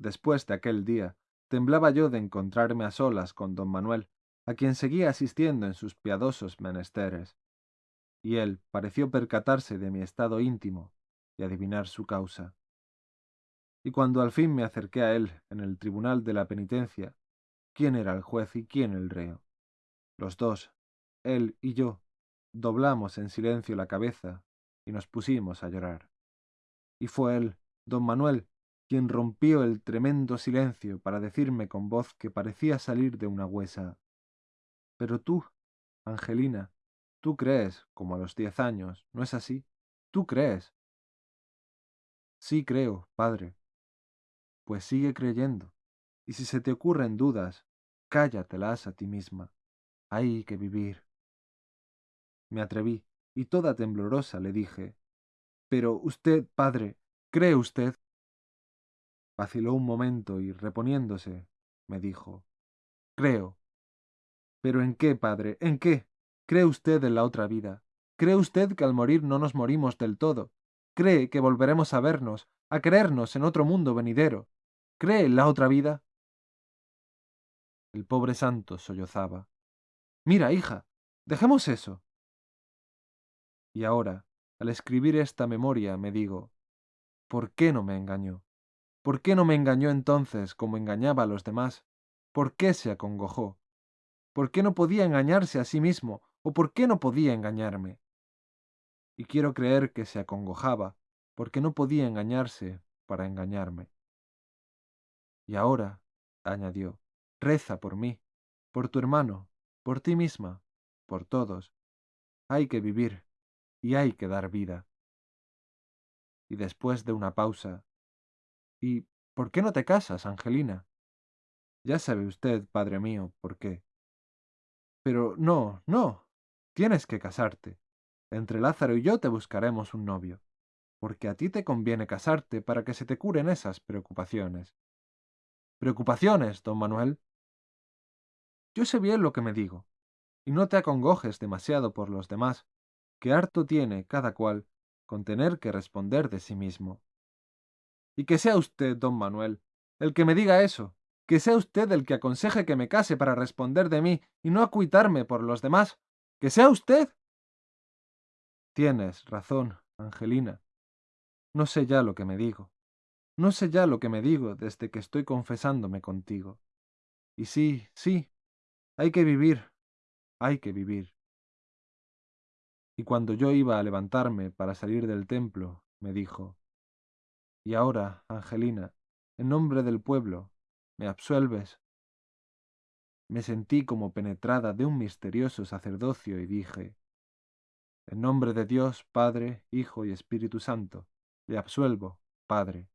después de aquel día, temblaba yo de encontrarme a solas con don Manuel, a quien seguía asistiendo en sus piadosos menesteres. Y él pareció percatarse de mi estado íntimo y adivinar su causa. Y cuando al fin me acerqué a él en el tribunal de la penitencia, ¿quién era el juez y quién el reo? Los dos, él y yo, doblamos en silencio la cabeza y nos pusimos a llorar. Y fue él, don Manuel, quien rompió el tremendo silencio para decirme con voz que parecía salir de una huesa. Pero tú, Angelina, tú crees, como a los diez años, ¿no es así? Tú crees. Sí creo, padre. Pues sigue creyendo, y si se te ocurren dudas, cállatelas a ti misma. Hay que vivir. Me atreví, y toda temblorosa le dije, Pero usted, padre, ¿cree usted? Vaciló un momento y, reponiéndose, me dijo, Creo. ¿Pero en qué, padre? ¿En qué? ¿Cree usted en la otra vida? ¿Cree usted que al morir no nos morimos del todo? ¿Cree que volveremos a vernos, a creernos en otro mundo venidero? ¿Cree en la otra vida? El pobre santo sollozaba. Mira, hija, dejemos eso. Y ahora, al escribir esta memoria, me digo, ¿por qué no me engañó? ¿Por qué no me engañó entonces como engañaba a los demás? ¿Por qué se acongojó? ¿Por qué no podía engañarse a sí mismo? ¿O por qué no podía engañarme? Y quiero creer que se acongojaba, porque no podía engañarse para engañarme. Y ahora, añadió, reza por mí, por tu hermano, por ti misma, por todos. Hay que vivir y hay que dar vida. Y después de una pausa, ¿y por qué no te casas, Angelina? Ya sabe usted, padre mío, por qué. Pero no, no, tienes que casarte. Entre Lázaro y yo te buscaremos un novio, porque a ti te conviene casarte para que se te curen esas preocupaciones. ¿Preocupaciones, don Manuel? Yo sé bien lo que me digo, y no te acongojes demasiado por los demás, que harto tiene cada cual con tener que responder de sí mismo. Y que sea usted, don Manuel, el que me diga eso, que sea usted el que aconseje que me case para responder de mí y no acuitarme por los demás, que sea usted. Tienes razón, Angelina. No sé ya lo que me digo. No sé ya lo que me digo desde que estoy confesándome contigo. Y sí, sí, hay que vivir, hay que vivir. Y cuando yo iba a levantarme para salir del templo, me dijo, Y ahora, Angelina, en nombre del pueblo, ¿me absuelves? Me sentí como penetrada de un misterioso sacerdocio y dije, En nombre de Dios, Padre, Hijo y Espíritu Santo, le absuelvo, Padre.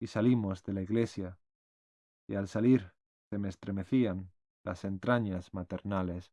Y salimos de la iglesia, y al salir se me estremecían las entrañas maternales.